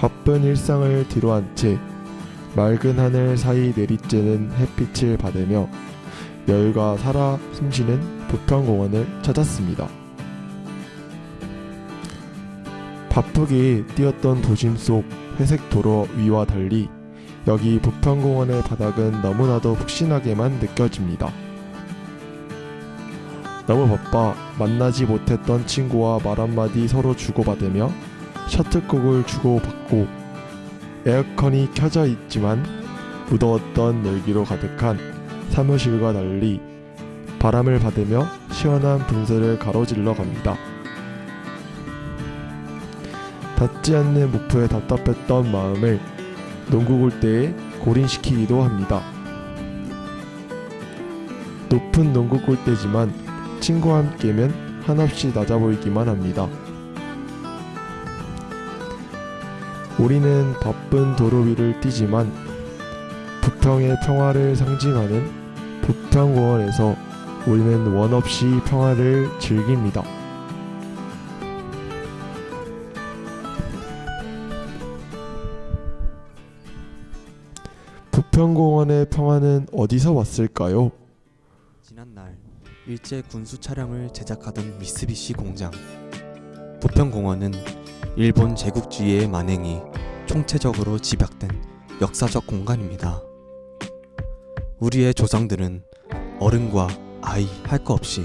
바쁜 일상을 뒤로한 채 맑은 하늘 사이 내리쬐는 햇빛을 받으며 여유가 살아 숨쉬는 부평공원을 찾았습니다. 바쁘게 뛰었던 도심 속 회색 도로 위와 달리 여기 부평공원의 바닥은 너무나도 푹신하게만 느껴집니다. 너무 바빠 만나지 못했던 친구와 말 한마디 서로 주고받으며 셔틀콕을 주고받고 에어컨이 켜져 있지만 무더웠던 열기로 가득한 사무실과 달리 바람을 받으며 시원한 분수를 가로질러 갑니다. 닿지 않는 목표에 답답했던 마음을 농구 골대에 골인시키기도 합니다. 높은 농구 골대지만 친구와 함께면 한없이 낮아 보이기만 합니다. 우리는 바쁜 도로 위를 뛰지만 부평의 평화를 상징하는 부평공원에서 우리는 원 없이 평화를 즐깁니다. 부평공원의 평화는 어디서 왔을까요? 지난날 일제 군수 차량을 제작하던 미쓰비시 공장 부평공원은 일본 제국주의의 만행이 총체적으로 집약된 역사적 공간입니다. 우리의 조상들은 어른과 아이 할거 없이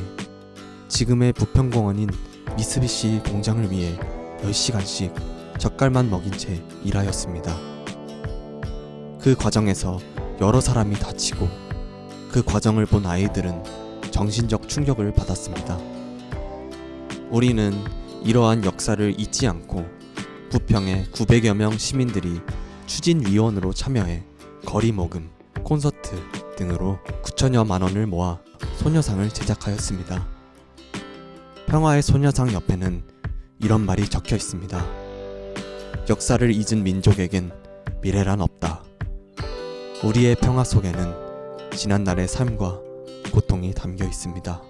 지금의 부평공원인 미쓰비시 공장을 위해 10시간씩 젓갈만 먹인 채 일하였습니다. 그 과정에서 여러 사람이 다치고 그 과정을 본 아이들은 정신적 충격을 받았습니다. 우리는 이러한 역사를 잊지 않고 부평의 900여 명 시민들이 추진위원으로 참여해 거리 모금, 콘서트 등으로 9천여만 원을 모아 소녀상을 제작하였습니다. 평화의 소녀상 옆에는 이런 말이 적혀 있습니다. 역사를 잊은 민족에겐 미래란 없다. 우리의 평화 속에는 지난날의 삶과 고통이 담겨 있습니다.